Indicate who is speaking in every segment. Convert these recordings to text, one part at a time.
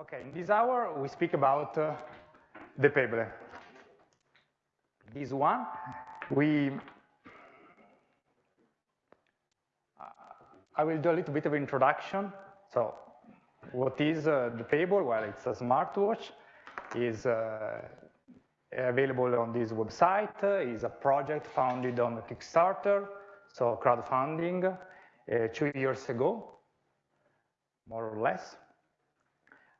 Speaker 1: Okay, in this hour we speak about uh, the Pebble. This one, we, uh, I will do a little bit of introduction. So, what is uh, the Pebble? Well, it's a smartwatch. is uh, available on this website. is a project founded on Kickstarter, so crowdfunding, uh, two years ago, more or less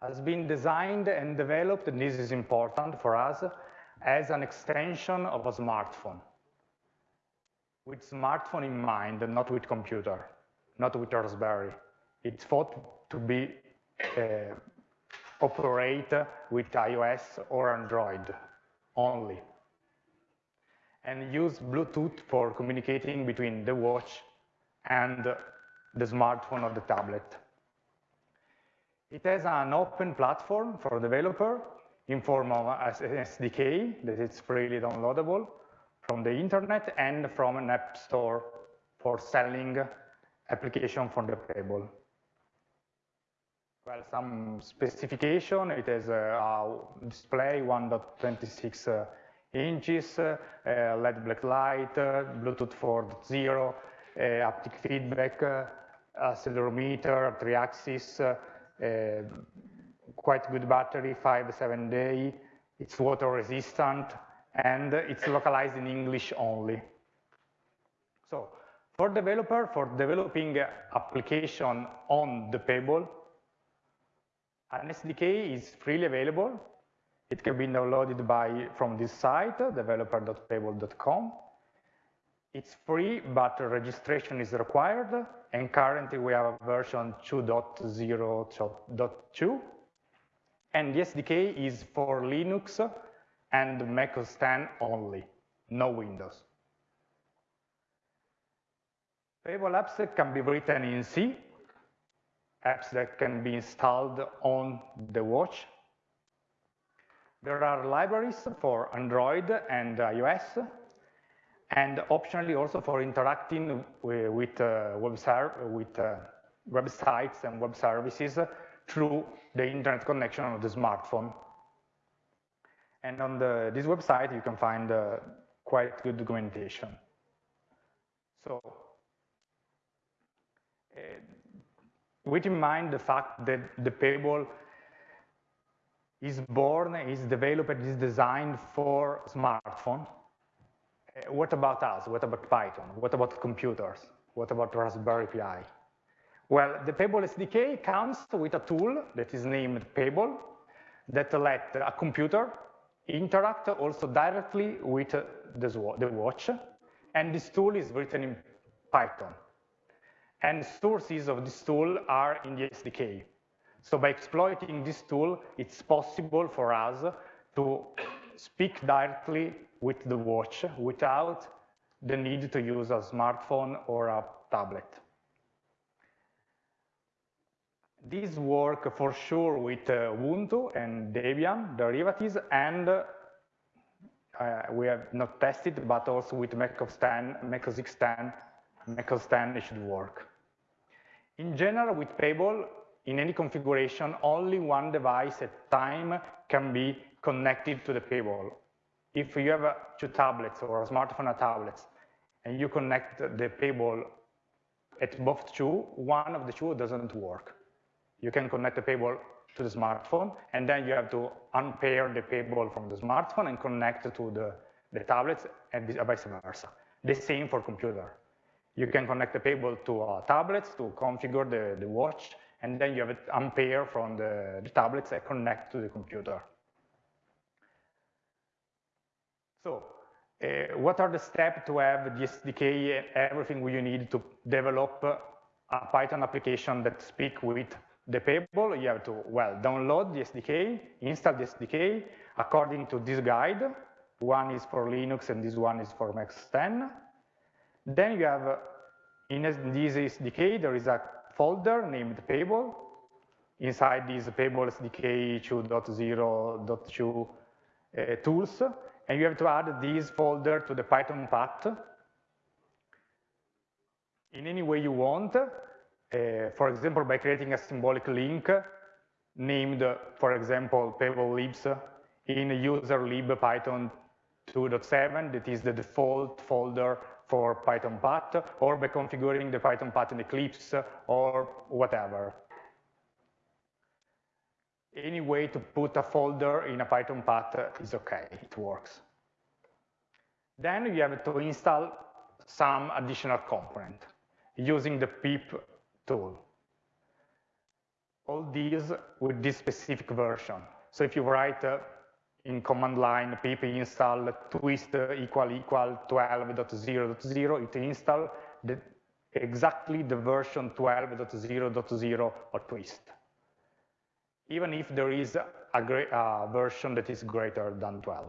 Speaker 1: has been designed and developed, and this is important for us, as an extension of a smartphone. With smartphone in mind, not with computer, not with Raspberry. It's thought to be uh, operate with iOS or Android only. And use Bluetooth for communicating between the watch and the smartphone or the tablet. It has an open platform for developer in form of an SDK that is freely downloadable from the internet and from an app store for selling application from the table. Well, some specification, it has a, display 1.26 uh, inches, uh, LED black light, uh, Bluetooth 4.0, uh, haptic feedback, accelerometer, three axis, Uh, quite good battery, five, seven day. It's water resistant and it's localized in English only. So for developer, for developing application on the Pebble, an SDK is freely available. It can be downloaded by from this site, developer.pebble.com. It's free, but registration is required, and currently we have version 2.0.2, and the SDK is for Linux and Mac OS X only, no Windows. Pebble apps can be written in C, apps that can be installed on the watch. There are libraries for Android and iOS, and optionally also for interacting with, uh, web with uh, websites and web services through the internet connection of the smartphone. And on the, this website, you can find uh, quite good documentation. So, uh, with in mind the fact that the Pebble is born, is developed, is designed for smartphone, uh, Uh, what about us? What about Python? What about computers? What about Raspberry Pi? Well, the Pebble SDK comes with a tool that is named Pebble that let a computer interact also directly with uh, the watch. And this tool is written in Python. And sources of this tool are in the SDK. So by exploiting this tool, it's possible for us to speak directly with the watch without the need to use a smartphone or a tablet. These work for sure with uh, Ubuntu and Debian derivatives, and uh, we have not tested, but also with Mac OS X, Mac OS X, Mac OS X it should work. In general, with Pebble, in any configuration, only one device at time can be connected to the Pebble if you have two tablets or a smartphone and tablets, and you connect the Pebble at both two, one of the two doesn't work. You can connect the Pebble to the smartphone, and then you have to unpair the Pebble from the smartphone and connect to the, the tablets, and vice versa. The same for computer. You can connect the Pebble to uh, tablets to configure the, the watch, and then you have it unpair from the, the tablets and connect to the computer. So uh, what are the steps to have the SDK and everything you need to develop a Python application that speak with the Pebble? You have to, well, download the SDK, install the SDK according to this guide. One is for Linux and this one is for Mac 10. Then you have, in this SDK, there is a folder named Pebble. Inside this Pebble SDK 2.0.2 uh, tools, and you have to add this folder to the Python path in any way you want. Uh, for example, by creating a symbolic link named, for example, Pebble libs in user lib Python 2.7, that is the default folder for Python path, or by configuring the Python path in Eclipse, or whatever. Any way to put a folder in a Python path is okay, it works. Then you have to install some additional component using the pip tool. All these with this specific version. So if you write uh, in command line pip install twist equal equal 12.0.0, it install the, exactly the version 12.0.0 of twist. Even if there is a, version that is greater than 12.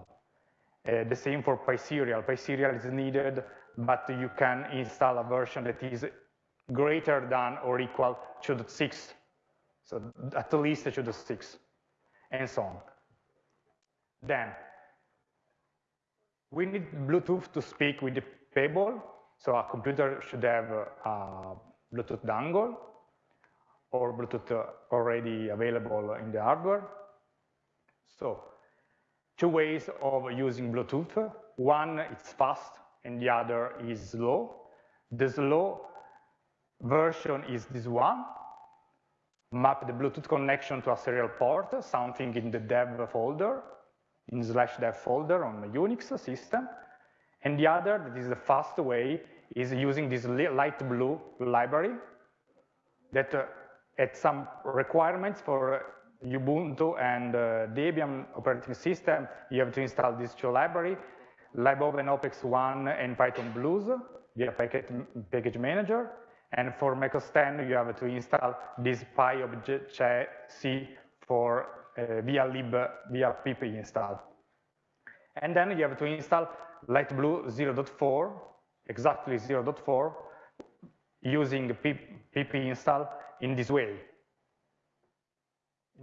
Speaker 1: Uh, the same for PySerial. PySerial is needed, but you can install a version that is greater than or equal to the 6. So at least to the 6, and so on. Then, we need Bluetooth to speak with the Pebble, so a computer should have a Bluetooth dongle or Bluetooth uh, already available in the hardware. So, two ways of using Bluetooth. One is fast and the other is slow. The slow version is this one, map the Bluetooth connection to a serial port, something in the dev folder, in slash dev folder on the Unix system. And the other, that is the fast way, is using this light blue library that uh, had some requirements for Ubuntu and uh, Debian operating system. You have to install these two libraries, libopenobex1 and Python BlueZ via package, package manager. And for Mac OS X, you have to install this PyObjC for uh, via lib, via pip install. And then you have to install Lightblue 0.4, exactly 0.4, using pip, pip install in this way.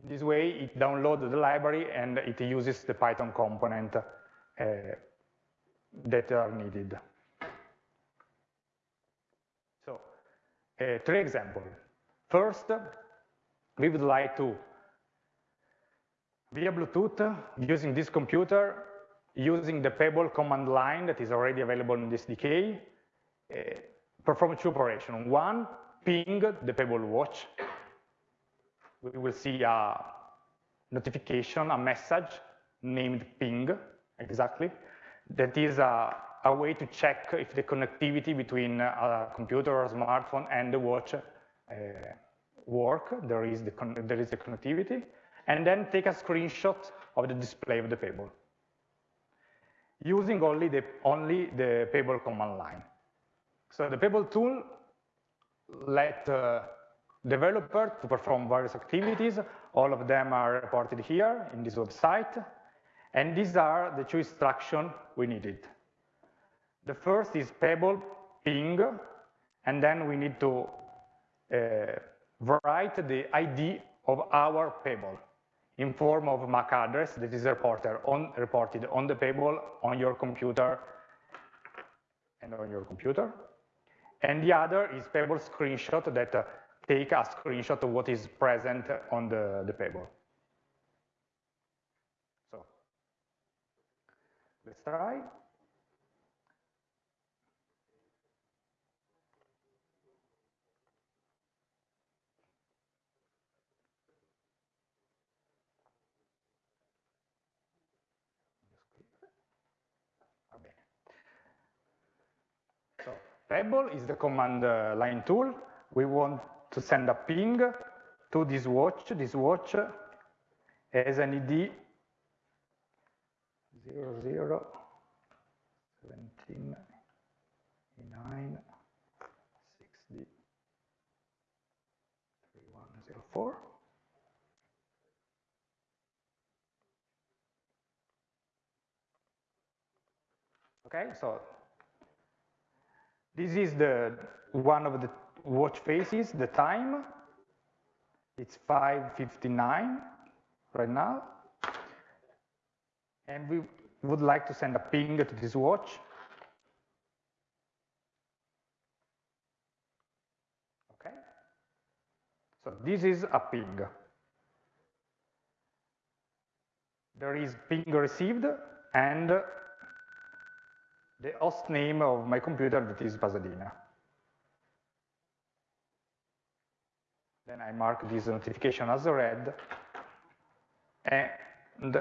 Speaker 1: In this way, it downloads the library and it uses the Python component uh, that are needed. So, uh, three examples. First, we would like to, via Bluetooth, using this computer, using the Pebble command line that is already available in this SDK, uh, perform two operations. One, ping the Pebble watch. We will see a notification, a message named ping, exactly. That is a, a way to check if the connectivity between a computer or a smartphone and the watch uh, work, there is, the there is the connectivity, and then take a screenshot of the display of the Pebble using only the, only the Pebble command line. So the Pebble tool let uh, developer to perform various activities. All of them are reported here in this website. And these are the two instructions we needed. The first is Pebble ping, and then we need to uh, write the ID of our Pebble in form of MAC address that is reported on, reported on the Pebble on your computer and on your computer. And the other is Pebble screenshot that uh, take a screenshot of what is present on the, the Pebble. So let's try. Pebble is the command uh, line tool. We want to send a ping to this watch. This watch has an ID 00 17 9 60 3104. Okay, so this is the one of the watch faces, the time. It's 5.59 right now. And we would like to send a ping to this watch. Okay. So this is a ping. there is ping received and the host name of my computer that is Pasadena. Then I mark this notification as read. And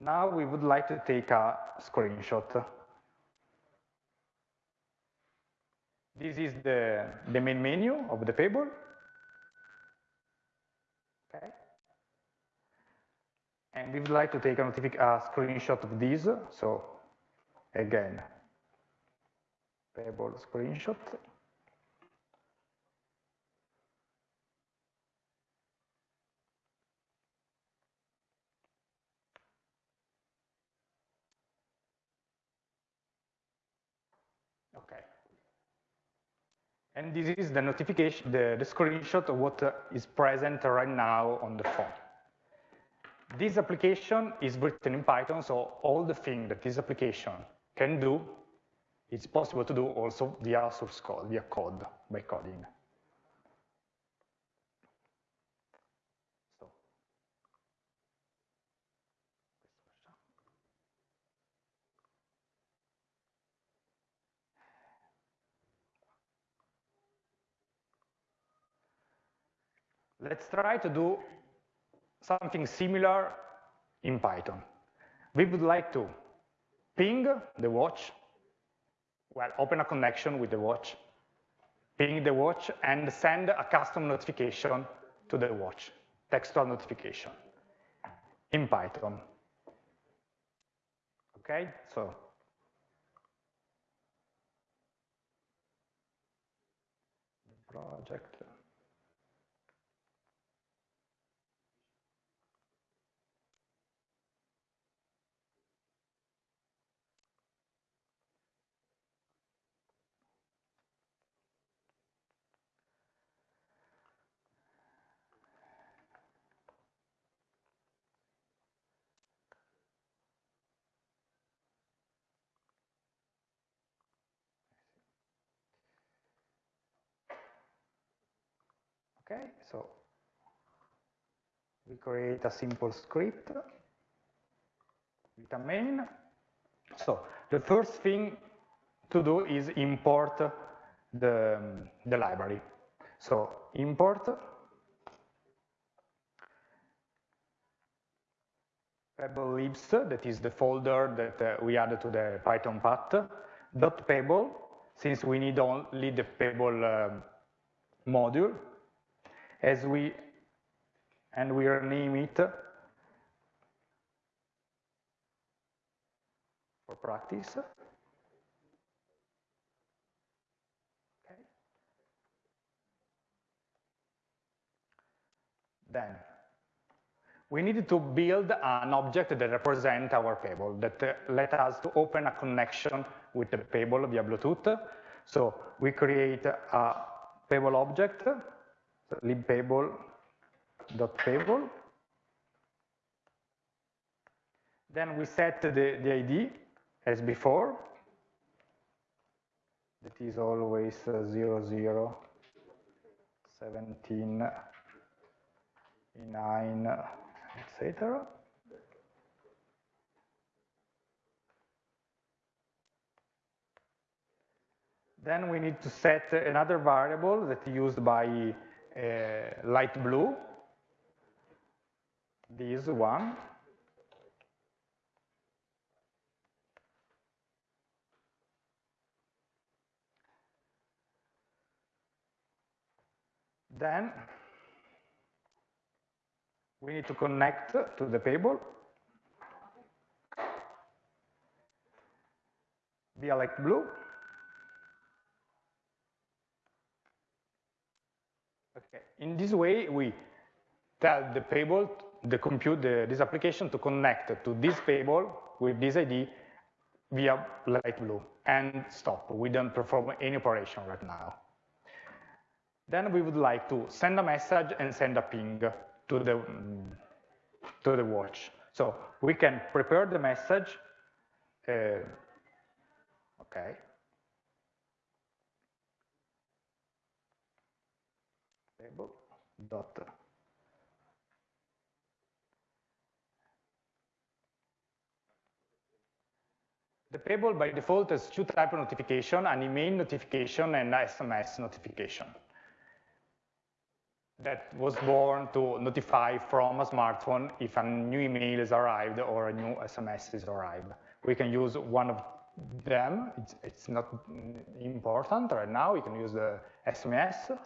Speaker 1: now we would like to take a screenshot. This is the, the main menu of the Pebble. Okay. And we would like to take a, a screenshot of this. So again, Pebble screenshot. Okay. And this is the notification, the, the screenshot of what is present right now on the phone. This application is written in Python, so all the things that this application can do, it's possible to do also via source code, via code, by coding. Let's try to do something similar in Python. We would like to ping the watch, well, open a connection with the watch, ping the watch, and send a custom notification to the watch, textual notification in Python. Okay, so project. Okay, so we create a simple script with a main. So the first thing to do is import the, the library. So import pebble-libs, that is the folder that uh, we added to the Python path, dot pebble, since we need only the pebble uh, module, as we, and we rename it for practice. Okay. Then we need to build an object that represents our Pebble, that uh, let us to open a connection with the Pebble via Bluetooth. So we create a Pebble object libpebble.pebble. Then we set the, the ID as before. That is always uh, 0, 0, 17, 9, etc. Then we need to set another variable that is used by Uh, light blue, this one, then we need to connect to the Pebble. Via light blue Okay. In this way, we tell the Pebble, the compute, the, this application to connect to this Pebble with this ID via light blue and stop. We don't perform any operation right now. Then we would like to send a message and send a ping to the, to the watch. So we can prepare the message. Uh, okay. The Pebble by default has two types of notification, an email notification and SMS notification. That was born to notify from a smartphone if a new email has arrived or a new SMS has arrived. We can use one of them, it's, it's not important right now, We can use the SMS,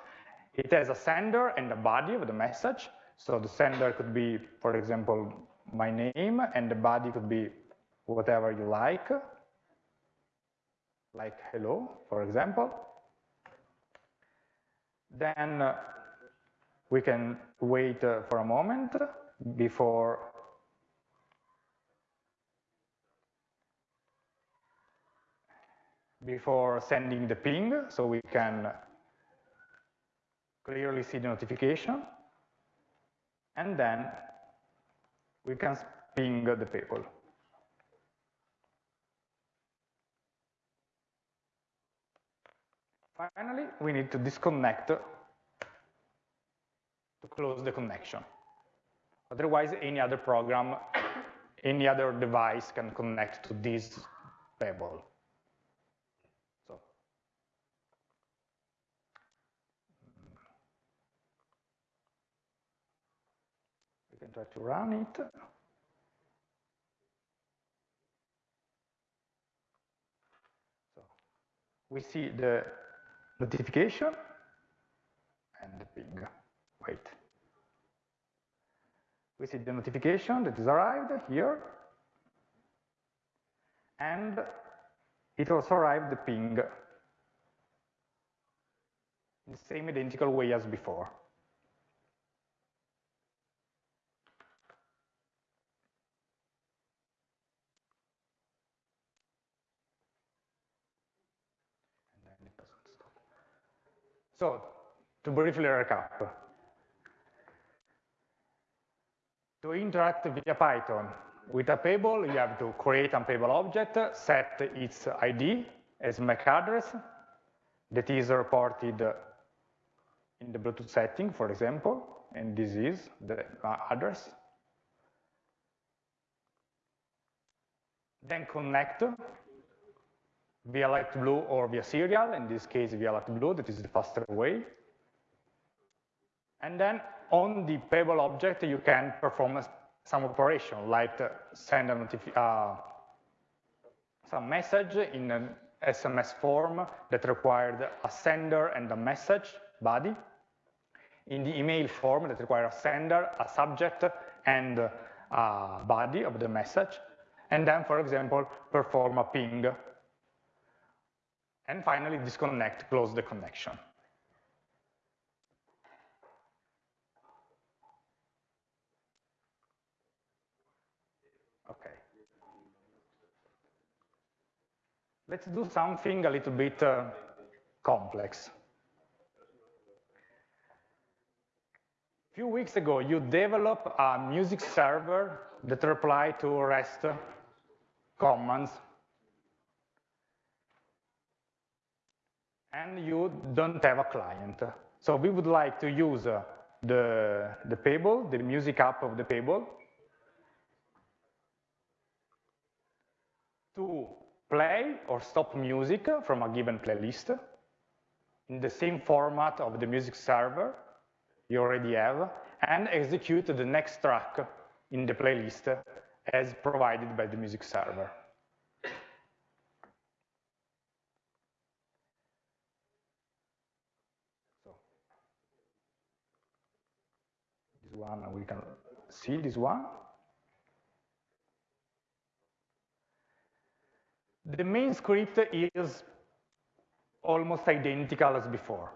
Speaker 1: it has a sender and a body of the message. So the sender could be, for example, my name, and the body could be whatever you like, like hello, for example. Then uh, we can wait uh, for a moment before before sending the ping, so we can clearly see the notification, and then we can ping the Pebble. Finally, we need to disconnect to close the connection. Otherwise, any other program, any other device can connect to this Pebble. So, we can try to run it. So, we see the notification and the ping. Wait. We see the notification that is arrived here, and it also arrived the ping in the same identical way as before. So, to briefly recap, to interact via Python with a Pebble, you have to create a Pebble object, set its ID as MAC address that is reported in the Bluetooth setting, for example, and this is the address. Then connect via light blue or via serial, in this case via light blue, that is the faster way. And then on the Pebble object, you can perform some operation, like send a uh, some message in an SMS form that required a sender and a message body, in the email form that requires a sender, a subject, and a body of the message, and then, for example, perform a ping and finally, disconnect, close the connection. Okay. Let's do something a little bit uh, complex. A few weeks ago, you developed a music server that replied to REST commands and you don't have a client. So we would like to use uh, the, the Pebble, the music app of the Pebble, to play or stop music from a given playlist in the same format of the music server you already have, and execute the next track in the playlist as provided by the music server. One, we can see this one. The main script is almost identical as before.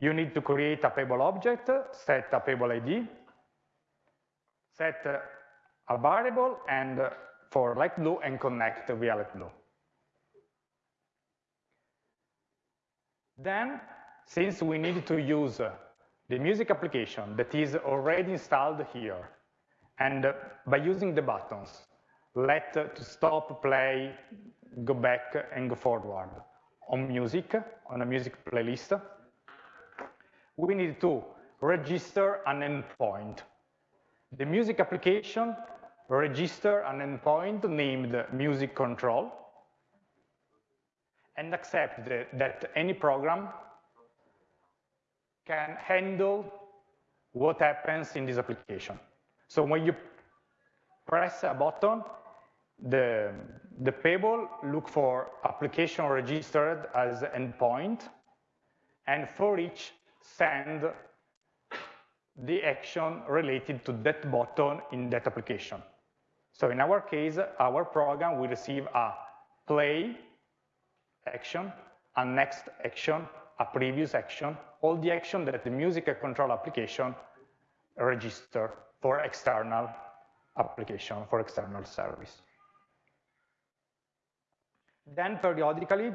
Speaker 1: You need to create a Pebble object, set a Pebble ID, set a variable and for light blue and connect via light blue. Then, since we need to use the music application that is already installed here. And uh, by using the buttons, let uh, to stop, play, go back, uh, and go forward on music, on a music playlist, we need to register an endpoint. The music application register an endpoint named music control and accept that, that any program can handle what happens in this application. So when you press a button, the, the Pebble look for application registered as endpoint, and for each send the action related to that button in that application. So in our case, our program will receive a play action, a next action, a previous action, all the action that the music control application register for external application, for external service. Then periodically,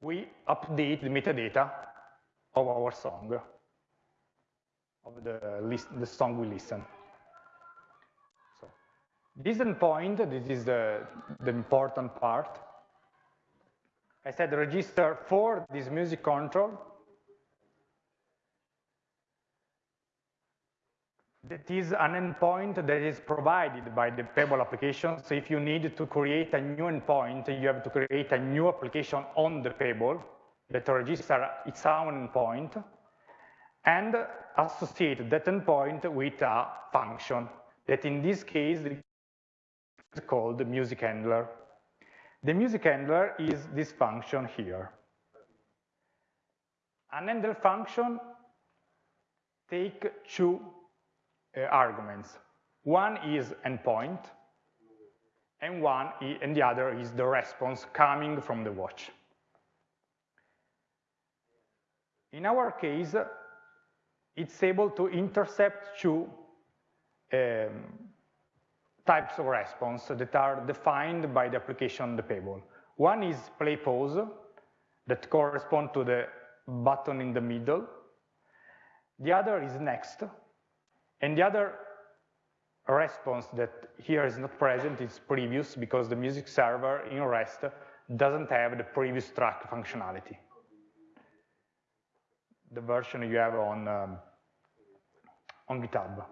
Speaker 1: we update the metadata of our song, of the, list, the song we listen. So, this endpoint, this is the, the important part. I said register for this music control that is an endpoint that is provided by the Pebble application. So if you need to create a new endpoint, you have to create a new application on the Pebble that register its own endpoint and associate that endpoint with a function that in this case is called the music handler. The music handler is this function here. An handler function take two uh, arguments. One is endpoint, and one and the other is the response coming from the watch. In our case, it's able to intercept two um, types of response that are defined by the application the Pebble. One is play pause that correspond to the button in the middle. The other is next and the other response that here is not present is previous because the music server in REST doesn't have the previous track functionality. The version you have on, um, on GitHub.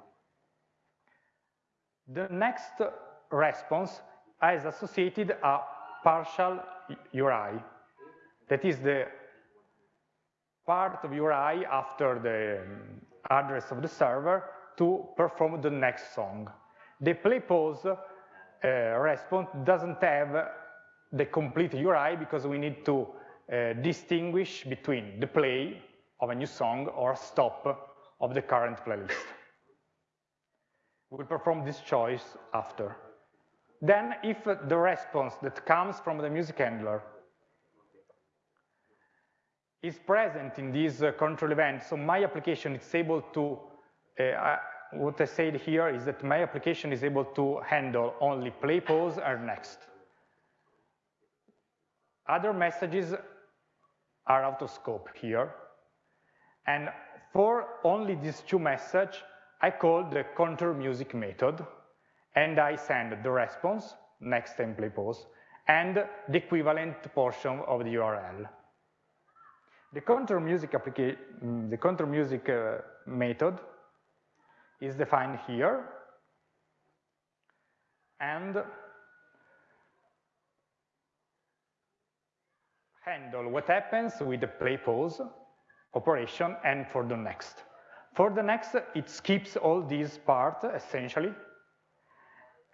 Speaker 1: The next response has associated a partial URI. That is the part of URI after the address of the server to perform the next song. The play pause uh, response doesn't have the complete URI because we need to uh, distinguish between the play of a new song or stop of the current playlist. Will perform this choice after. Then if the response that comes from the music handler is present in this uh, control event, so my application is able to uh, what I said here is that my application is able to handle only play, pause, and next. Other messages are out of scope here. And for only these two messages, I call the control music method, and I send the response, next play pause, and the equivalent portion of the URL. The control music, mm, the control music uh, method is defined here. And handle what happens with the play pause operation and for the next. For the next, it skips all these parts essentially.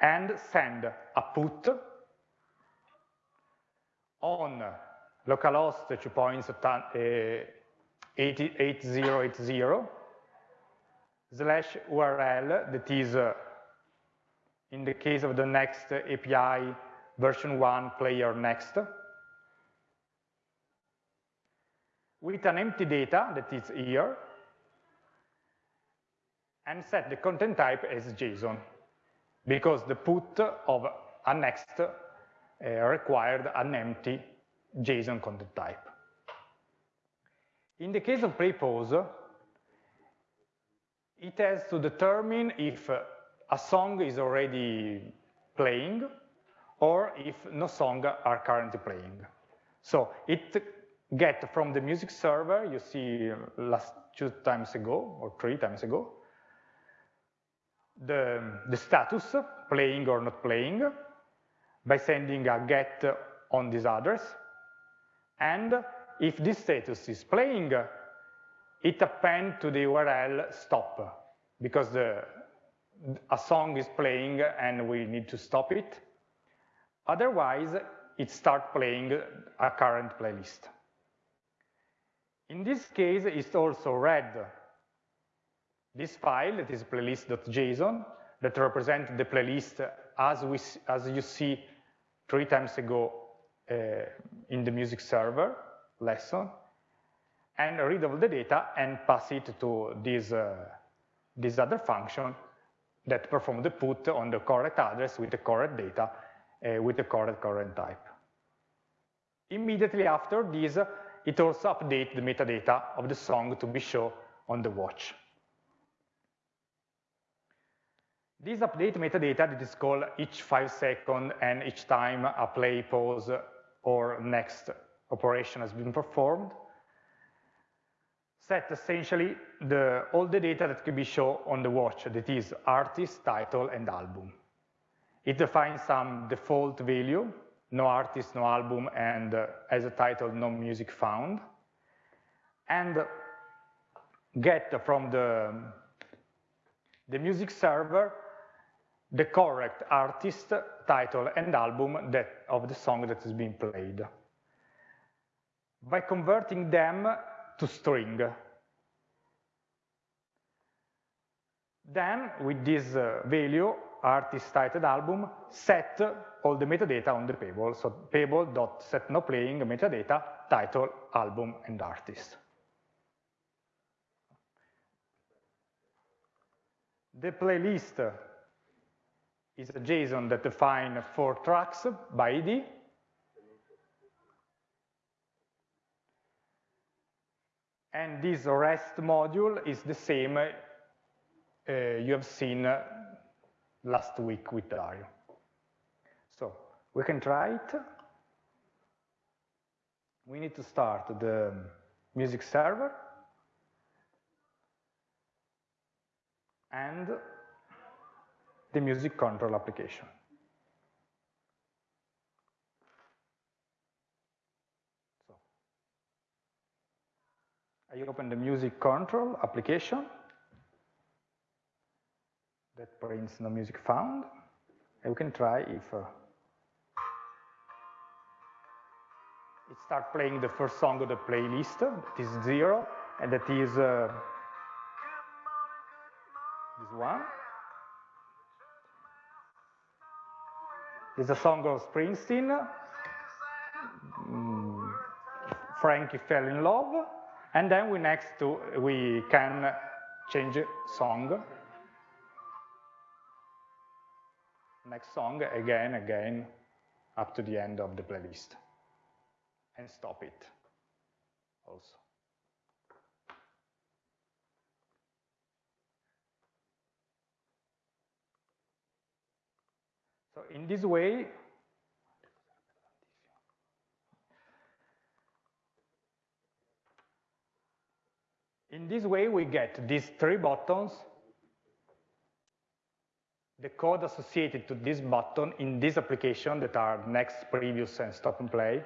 Speaker 1: And send a put on localhost 2 points uh, 8080 slash URL that is, uh, in the case of the next API version 1 player next, with an empty data that is here, and set the content type as JSON, because the put of a next uh, required an empty JSON content type. In the case of pause, it has to determine if a song is already playing or if no song are currently playing. So it get from the music server, you see last two times ago or three times ago, the, the status, playing or not playing, by sending a get on this address. And if this status is playing, it append to the URL stop, because the, a song is playing and we need to stop it. Otherwise, it start playing a current playlist. In this case, it's also read this file, that is playlist.json, that represents the playlist as, we, as you see three times ago uh, in the music server lesson, and read all the data and pass it to this, uh, this other function that perform the put on the correct address with the correct data uh, with the correct current type. Immediately after this, it also updates the metadata of the song to be shown on the watch. This update metadata that is called each five second and each time a play, pause, or next operation has been performed, set essentially the, all the data that can be shown on the watch, that is artist, title, and album. It defines some default value, no artist, no album, and uh, as a title, no music found, and get from the, the music server the correct artist, title, and album that, of the song that is being played by converting them to string. Then, with this uh, value, artist title album, set all the metadata on the Pebble. So pebble.setNowPlaying metadata, title, album, and artist. The playlist is a JSON that defines four tracks by ID. And this REST module is the same uh, you have seen uh, last week with Dario. So we can try it. We need to start the music server and the music control application. So I open the music control application that prints no music found, and we can try if uh, it starts playing the first song of the playlist, that is zero, and that is uh, this one. It's a song of Springsteen. Mm, Frankie fell in love, and then we next to we can change song. Next song again, again, up to the end of the playlist, and stop it also. So in this way, in this way we get these three buttons, the code associated to this button in this application that are next, previous, and stop and play,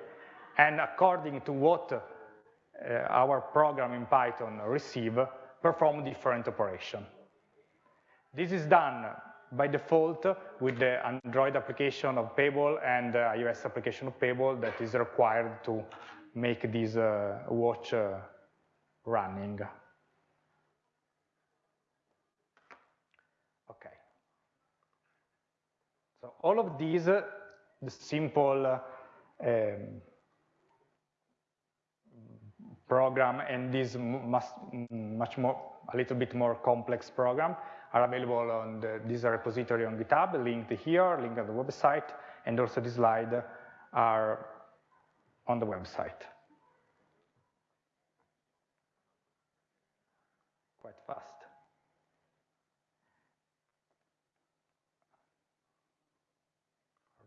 Speaker 1: and according to what uh, our program in Python receive, perform different operation. This is done by default with the Android application of Pebble and the iOS application of Pebble that is required to make this uh, watch uh, running. Okay. So all of these, uh, the simple uh, um, program and this much more, a little bit more complex program are available on the, this repository on GitHub, linked here, linked on the website, and also this slide are on the website. Quite fast.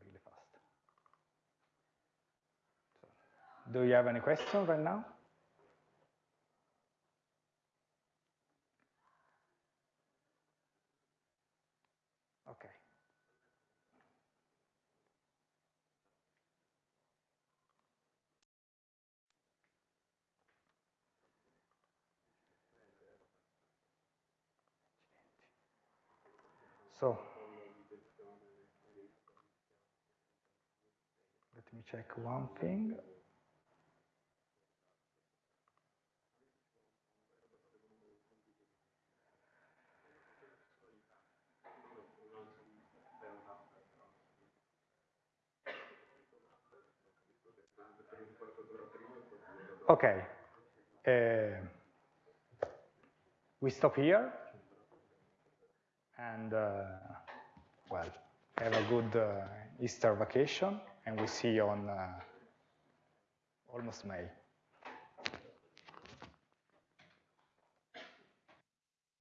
Speaker 1: Really fast. So, do you have any questions right now? Okay. So let me check one thing. Okay. Uh, we stop here. And, uh, well, have a good uh, Easter vacation. And we see you on uh, almost May.